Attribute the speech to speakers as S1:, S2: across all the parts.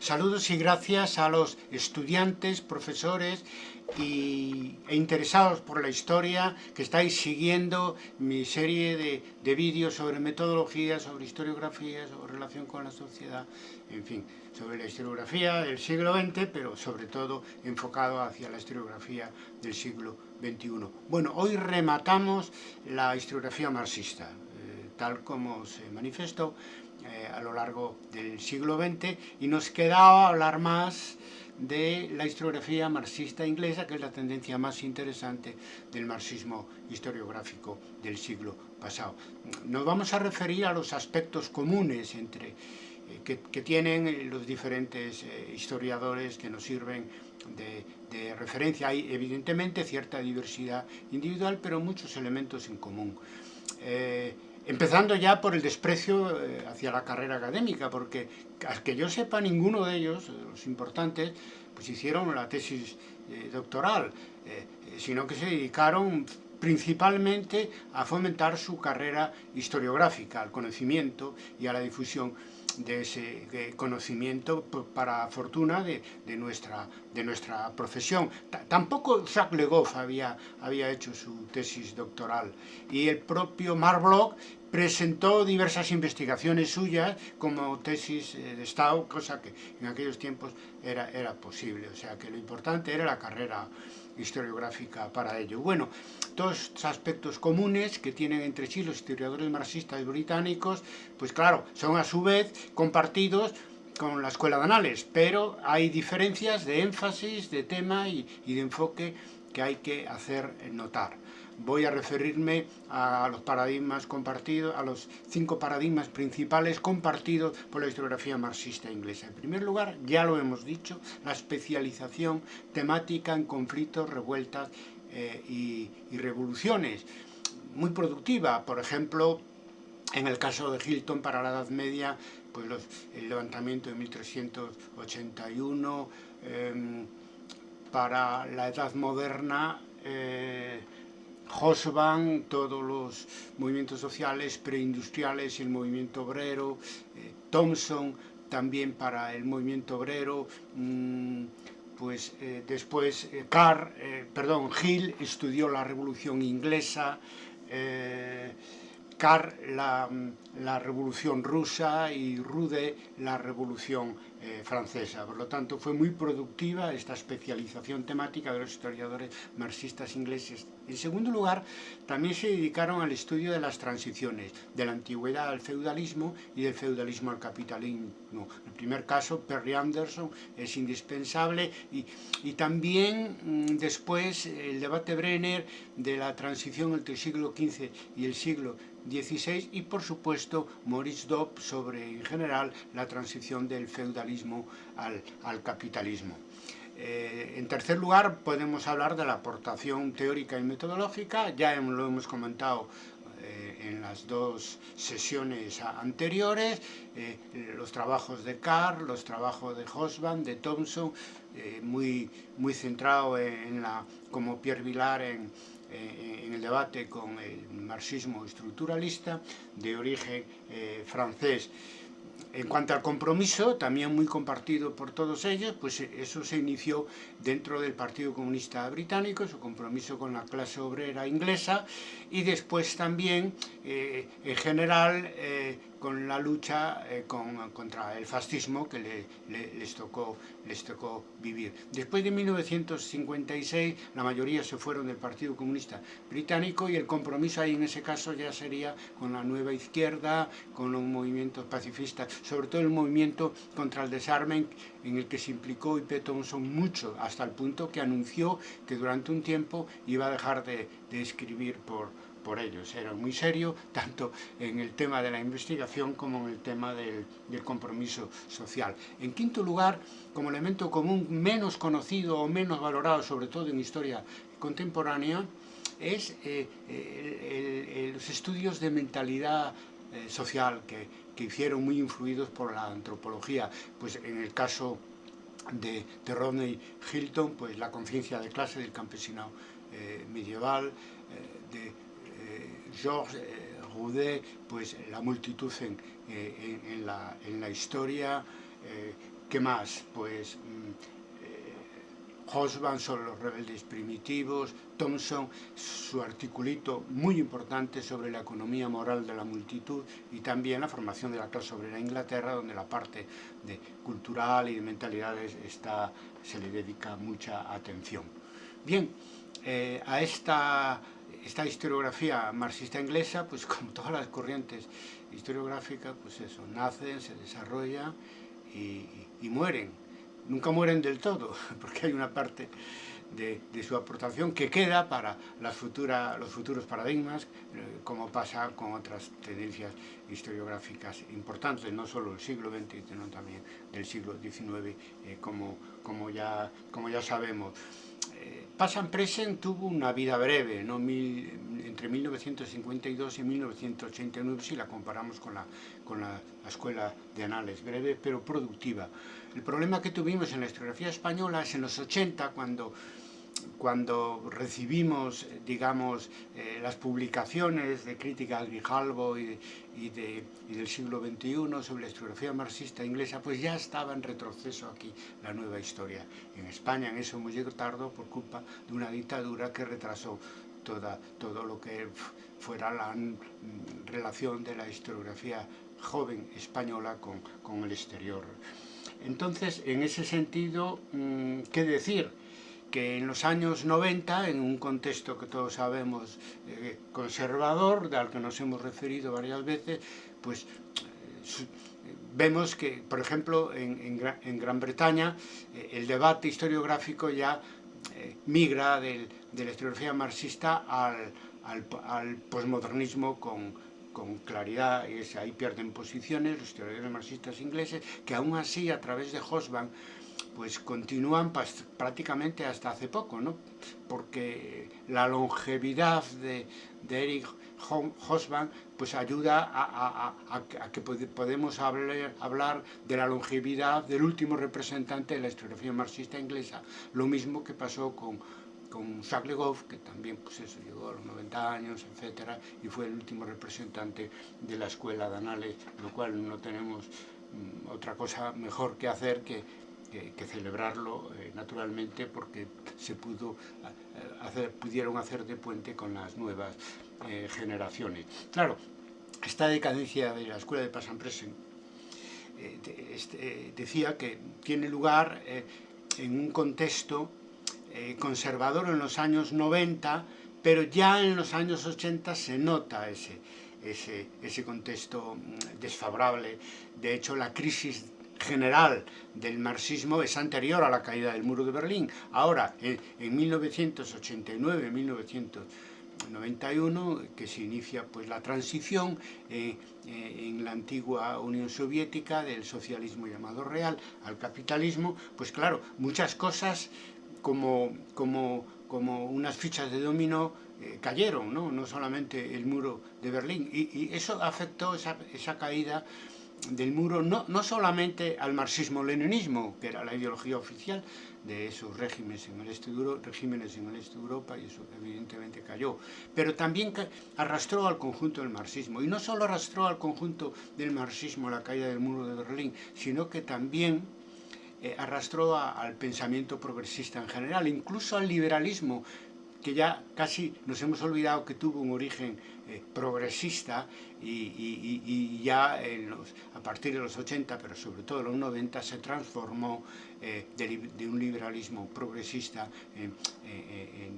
S1: Saludos y gracias a los estudiantes, profesores y, e interesados por la historia que estáis siguiendo mi serie de, de vídeos sobre metodología, sobre historiografía, sobre relación con la sociedad, en fin, sobre la historiografía del siglo XX, pero sobre todo enfocado hacia la historiografía del siglo XXI. Bueno, hoy rematamos la historiografía marxista, eh, tal como se manifestó eh, a lo largo del siglo XX y nos quedaba hablar más de la historiografía marxista inglesa, que es la tendencia más interesante del marxismo historiográfico del siglo pasado. Nos vamos a referir a los aspectos comunes entre, eh, que, que, tienen los diferentes eh, historiadores que nos sirven de, de, referencia. Hay evidentemente cierta diversidad individual, pero muchos elementos en común. Eh, Empezando ya por el desprecio eh, hacia la carrera académica, porque a que yo sepa ninguno de ellos, eh, los importantes, pues hicieron la tesis eh, doctoral, sino que se dedicaron principalmente a fomentar su carrera historiográfica, al conocimiento y a la difusión de ese conocimiento para fortuna de, de, nuestra, de nuestra profesión. Tampoco Jacques Legoff había, había hecho su tesis doctoral y el propio Mark Bloch presentó diversas investigaciones suyas como tesis eh, de Estado, cosa que en aquellos tiempos era, era posible, o sea que lo importante era la carrera historiográfica para ello. Bueno, estos aspectos comunes que tienen entre sí los historiadores marxistas británicos, pues claro, son a su vez compartidos con la Escuela de Anales, pero hay diferencias de énfasis, de tema y, y de enfoque que hay que hacer notar voy a referirme a los paradigmas compartidos, a los cinco paradigmas principales compartidos por la historiografía marxista inglesa. En primer lugar, ya lo hemos dicho, la especialización temática en conflictos, revueltas eh, y, revoluciones. Muy productiva, por ejemplo, en el caso de Hilton para la Edad Media, pues el levantamiento de 1381, eh, para la Edad Moderna, eh, Hosban, todos los movimientos sociales preindustriales, el movimiento obrero, eh, Thompson también para el movimiento obrero, mmm, pues eh, después eh, Carr, eh, perdón, Hill estudió la Revolución Inglesa, Carr la, la, Revolución Rusa y Rude la Revolución eh, francesa. Por lo tanto, fue muy productiva esta especialización temática de los historiadores marxistas ingleses. En segundo lugar, también se dedicaron al estudio de las transiciones, de la antigüedad al feudalismo y del feudalismo al capitalismo. El primer caso, Perry Anderson es indispensable y, y también mmm, después el debate Brenner de la transición entre el siglo XV y el siglo Y por supuesto Maurice Dobb sobre en general la transición del feudalismo al, al capitalismo. Eh, en tercer lugar podemos hablar de la aportación teórica y metodológica, ya lo hemos comentado eh, en las dos sesiones anteriores, eh, los trabajos de Carr, los trabajos de Hosban, de Thompson, eh, muy, muy centrado en la, como Pierre Vilar en, eh, en el debate con el marxismo estructuralista de origen eh, francés. En cuanto al compromiso, también muy compartido por todos ellos, pues eso se inició dentro del Partido Comunista Británico, su compromiso con la clase obrera inglesa, y después también, eh, en general, eh, con la lucha eh, con, contra el fascismo que le, le, les, tocó, vivir. Después de 1956, la mayoría se fueron del Partido Comunista Británico y el compromiso ahí en ese caso ya sería con la nueva izquierda, con los movimientos pacifistas, sobre todo el movimiento contra el desarme en el que se implicó I.P. Thompson mucho, hasta el punto que anunció que durante un tiempo iba a dejar de, de escribir por, por ellos. Era muy serio, tanto en el tema de la investigación como en el tema del, compromiso social. En quinto lugar, como elemento común menos conocido o menos valorado, sobre todo en historia contemporánea, es eh, los estudios de mentalidad eh, social que, que hicieron muy influidos por la antropología. Pues en el caso de, de Rodney Hilton, pues la conciencia de clase del campesinado eh, medieval, eh, de Georges eh, Roudet, pues la multitud en, eh, en, en, la, en la, historia, eh, ¿Qué más? Pues Hosban sobre los rebeldes primitivos, Thompson, su articulito muy importante sobre la economía moral de la multitud y también la formación de la clase obrera en Inglaterra, donde la parte de cultural y de mentalidades está, se le dedica mucha atención. Bien, eh, a esta, esta historiografía marxista inglesa, pues como todas las corrientes historiográficas, pues eso, nacen, se desarrollan y, y mueren nunca mueren del todo, porque hay una parte de, su aportación que queda para las futura, los futuros paradigmas, eh, como pasa con otras tendencias historiográficas importantes, no solo del siglo XX, sino también del siglo XIX, eh, como, como, ya, como ya sabemos. Passan Present tuvo una vida breve, ¿no? entre 1952 y 1989, si la comparamos con la, con la, escuela de anales, breve pero productiva. El problema que tuvimos en la historiografía española es en los 80, cuando cuando recibimos, digamos, eh, las publicaciones de crítica de Grijalvo y, y, del siglo XXI sobre la historiografía marxista inglesa, pues ya estaba en retroceso aquí la nueva historia. En España en eso llegado tarde por culpa de una dictadura que retrasó toda, todo lo que fuera la relación de la historiografía joven española con, con el exterior. Entonces, en ese sentido, mm, ¿qué decir? Que en los años 90, en un contexto que todos sabemos eh, conservador, al que nos hemos referido varias veces, pues eh, vemos que, por ejemplo, en, Gran Bretaña, eh, el debate historiográfico ya migra de la historiografía marxista al, al, posmodernismo con, con claridad, y ahí pierden posiciones los historiadores marxistas ingleses, que aún así, a través de Hosban, pues continúan prácticamente hasta hace poco, ¿no? porque la longevidad de, de Eric Hosban pues ayuda a, que podemos hablar, de la longevidad del último representante de la historiografía marxista inglesa, lo mismo que pasó con, con Jacques Le Goff, que también pues eso, llegó a los 90 años, etcétera, y fue el último representante de la escuela de Anales, lo cual no tenemos mm, otra cosa mejor que hacer que que, celebrarlo eh, naturalmente porque se pudo eh, hacer, pudieron hacer de puente con las nuevas eh, generaciones. Claro, esta decadencia de la escuela de Passan-Presen este, decía que tiene lugar en un contexto conservador en los años 90, pero ya en los años 80 se nota ese, ese, ese contexto mm, desfavorable. De hecho, la crisis general del marxismo es anterior a la caída del muro de Berlín. Ahora, en, 1989-1991, que se inicia pues, la transición eh, eh, en la antigua Unión Soviética del socialismo llamado real al capitalismo, pues claro, muchas cosas como, como, como unas fichas de dominó eh, cayeron, ¿no? no solamente el muro de Berlín, y, eso afectó esa, esa caída del muro no, no solamente al marxismo-leninismo, que era la ideología oficial de esos regímenes en, el este de este Europa, y eso evidentemente cayó, pero también arrastró al conjunto del marxismo. Y no solo arrastró al conjunto del marxismo la caída del muro de Berlín, sino que también eh, arrastró al pensamiento progresista en general, incluso al liberalismo, que ya casi nos hemos olvidado que tuvo un origen eh, progresista y, ya a partir de los 80, pero sobre todo en los 90, se transformó eh, de, un liberalismo progresista en,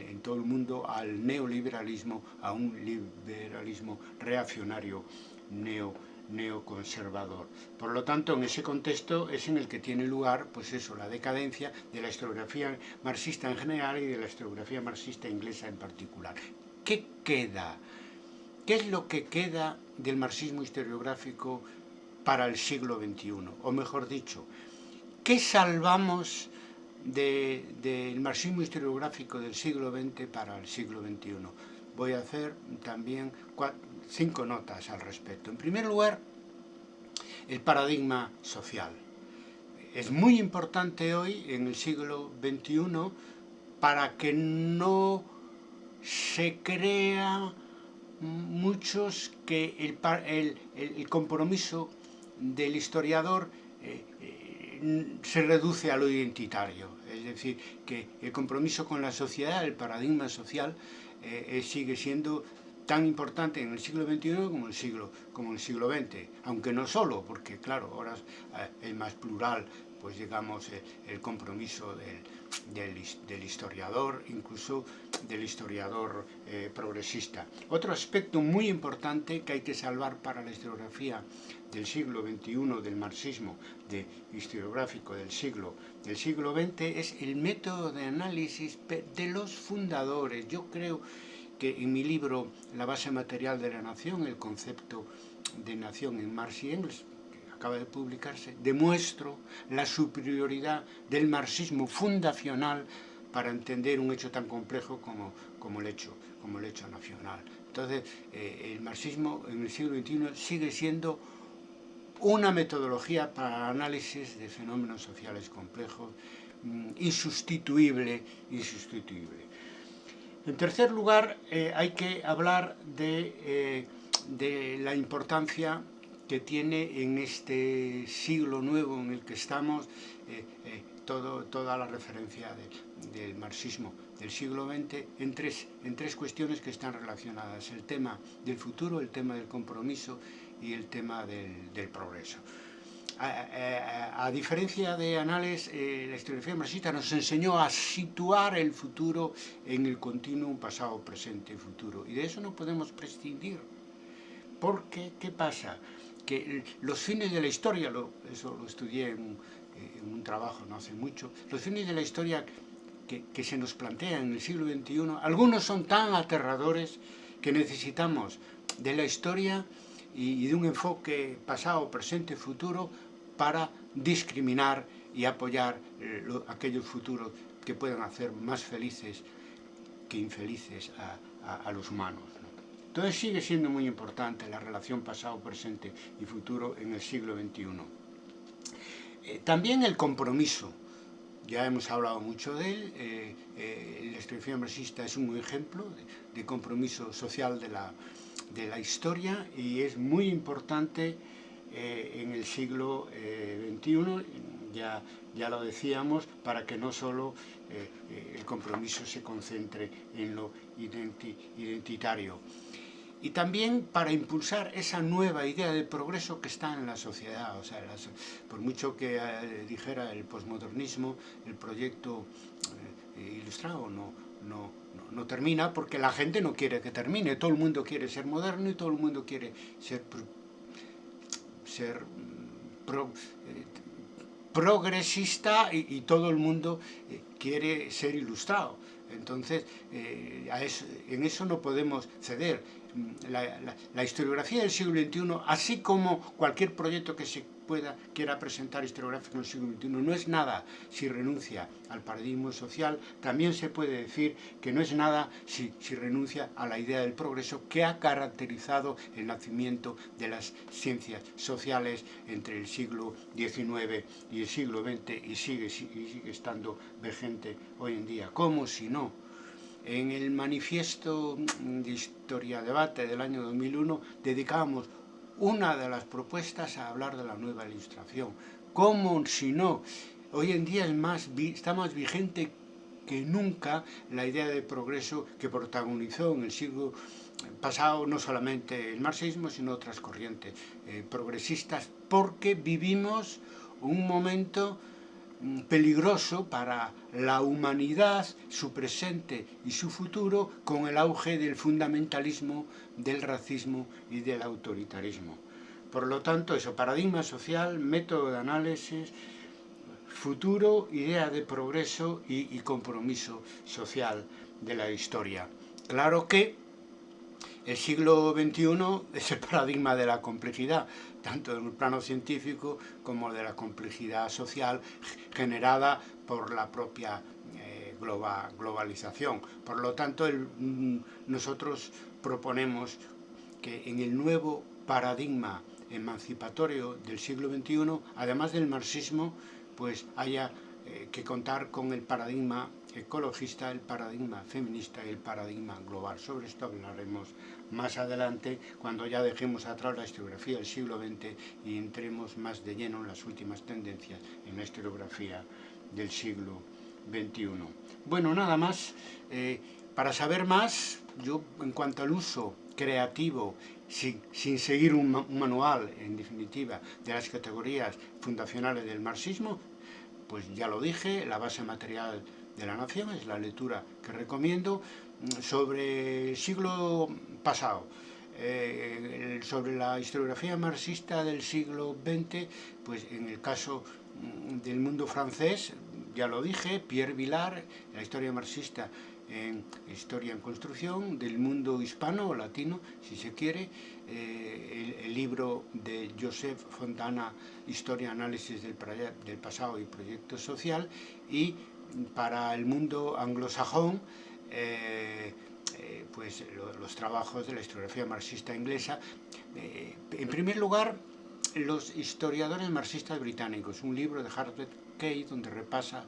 S1: en, todo el mundo al neoliberalismo, a un liberalismo reaccionario neoliberal neoconservador. Por lo tanto, en ese contexto es en el que tiene lugar, pues eso, la decadencia de la historiografía marxista en general y de la historiografía marxista inglesa en particular. ¿Qué queda? ¿Qué es lo que queda del marxismo historiográfico para el siglo XXI? O mejor dicho, ¿qué salvamos del marxismo historiográfico del siglo XX para el siglo XXI? Voy a hacer también cinco notas al respecto. En primer lugar, el paradigma social. Es muy importante hoy, en el siglo XXI, para que no se crea muchos que el, el, compromiso del historiador eh, eh, se reduce a lo identitario, es decir, que el compromiso con la sociedad, el paradigma social, eh, sigue siendo tan importante en el siglo XXI como el siglo, como el siglo XX, aunque no solo, porque claro, ahora es más plural, pues digamos, el compromiso del, del, historiador, incluso del historiador eh, progresista. Otro aspecto muy importante que hay que salvar para la historiografía del siglo XXI, del marxismo de historiográfico del siglo, del siglo XX, es el método de análisis de los fundadores. Yo creo que en mi libro La base material de la nación, el concepto de nación en Marx y Engels, acaba de publicarse, demuestro la superioridad del marxismo fundacional para entender un hecho tan complejo como, como, el, hecho, como el hecho nacional. Entonces, eh, el marxismo en el siglo XXI sigue siendo una metodología para análisis de fenómenos sociales complejos, mm, insustituible, insustituible. En tercer lugar, eh, hay que hablar de, eh, de la importancia que tiene en este siglo nuevo en el que estamos eh, toda la referencia del marxismo del siglo XX en tres, cuestiones que están relacionadas, el tema del futuro, el tema del compromiso y el tema del progreso. A, a, a, diferencia de Anales, eh, la historiografía marxista nos enseñó a situar el futuro en el continuo pasado, presente y futuro. Y de eso no podemos prescindir. Porque, ¿qué pasa? que los fines de la historia, lo, eso lo estudié en un, en un, trabajo no hace mucho, los fines de la historia que, que se nos plantean en el siglo XXI, algunos son tan aterradores que necesitamos de la historia y, y de un enfoque pasado, presente, futuro para discriminar y apoyar eh, lo, aquellos futuros que puedan hacer más felices que infelices a, a, a los humanos. Entonces sigue siendo muy importante la relación pasado, presente y futuro en el siglo XXI. Eh, también el compromiso, ya hemos hablado mucho de él, eh, eh, la historiografía marxista es un ejemplo de, de compromiso social de la, de la, historia y es muy importante eh, en el siglo XXI, eh, ya, ya lo decíamos, para que no solo eh, el compromiso se concentre en lo identi identitario y también para impulsar esa nueva idea de progreso que está en la sociedad. O sea, por mucho que dijera el posmodernismo, el proyecto ilustrado no, no, no, termina porque la gente no quiere que termine. Todo el mundo quiere ser moderno y todo el mundo quiere ser, pro, eh, progresista y, todo el mundo eh, quiere ser ilustrado. Entonces, eh, en eso no podemos ceder la, la, la, historiografía del siglo XXI, así como cualquier proyecto que se quiera presentar historiográfico en el siglo XXI, no es nada si renuncia al paradigma social, también se puede decir que no es nada si, si renuncia a la idea del progreso que ha caracterizado el nacimiento de las ciencias sociales entre el siglo XIX y el siglo XX y sigue, sigue estando vigente hoy en día. ¿Cómo si no? En el manifiesto de Historia Debate del año 2001 dedicábamos una de las propuestas a hablar de la nueva ilustración. ¿Cómo si no? Hoy en día es más, está más vigente que nunca la idea de progreso que protagonizó en el siglo pasado no solamente el marxismo, sino otras corrientes eh, progresistas, porque vivimos un momento peligroso para la humanidad, su presente y su futuro, con el auge del fundamentalismo, del racismo y del autoritarismo. Por lo tanto, eso, paradigma social, método de análisis, futuro, idea de progreso y, y compromiso social de la historia. Claro que el siglo XXI es el paradigma de la complejidad, tanto en el plano científico como de la complejidad social generada por la propia eh, globa, globalización. Por lo tanto, mm, nosotros proponemos que en el nuevo paradigma emancipatorio del siglo XXI, además del marxismo, pues haya eh, que contar con el paradigma ecologista, el paradigma feminista y el paradigma global. Sobre esto hablaremos más adelante cuando ya dejemos atrás la historiografía del siglo XX y entremos más de lleno en las últimas tendencias en la historiografía del siglo XXI. Bueno, nada más. Eh, para saber más, yo en cuanto al uso creativo, sin, sin seguir un, un, manual, en definitiva, de las categorías fundacionales del marxismo, pues ya lo dije, la base material de la nación es la lectura que recomiendo sobre el siglo pasado. Eh, sobre la historiografía marxista del siglo XX, pues en el caso mm, del mundo francés, ya lo dije, Pierre Vilar, la historia marxista en Historia en Construcción, del mundo hispano o latino, si se quiere, eh, el, libro de Joseph Fontana, Historia, Análisis del, del Pasado y Proyecto Social, y para el mundo anglosajón, eh, eh, pues lo, los trabajos de la historiografía marxista inglesa. Eh, en primer lugar, los historiadores marxistas británicos, un libro de Harvard Kate donde repasa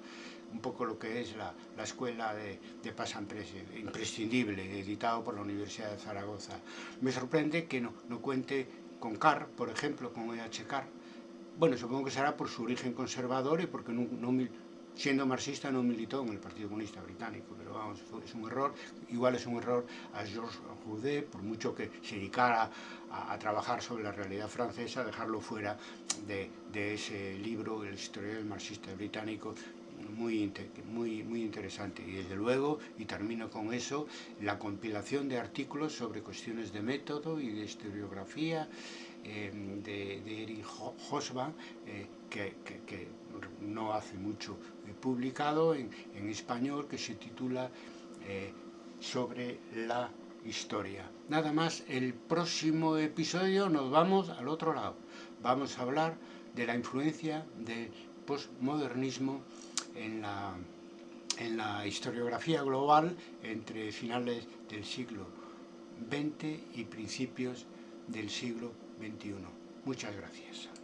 S1: un poco lo que es la, la escuela de, de Pasamprese, imprescindible, editado por la Universidad de Zaragoza. Me sorprende que no, no cuente con Carr, por ejemplo, con E.H. Carr. Bueno, supongo que será por su origen conservador y porque no, siendo marxista no militó en el Partido Comunista Británico, pero vamos, es un error, igual es un error a Georges Roudet, por mucho que se dedicara a, trabajar sobre la realidad francesa, dejarlo fuera de, de ese libro, El historia del marxista británico, muy, muy, muy interesante. Y desde luego, y termino con eso, la compilación de artículos sobre cuestiones de método y de historiografía eh, de, de Eric Hosban, eh, que, que, que, no hace mucho publicado en, en español, que se titula eh, Sobre la historia. Nada más, el próximo episodio nos vamos al otro lado. Vamos a hablar de la influencia del postmodernismo en la, en la historiografía global entre finales del siglo XX y principios del siglo XXI. Muchas gracias.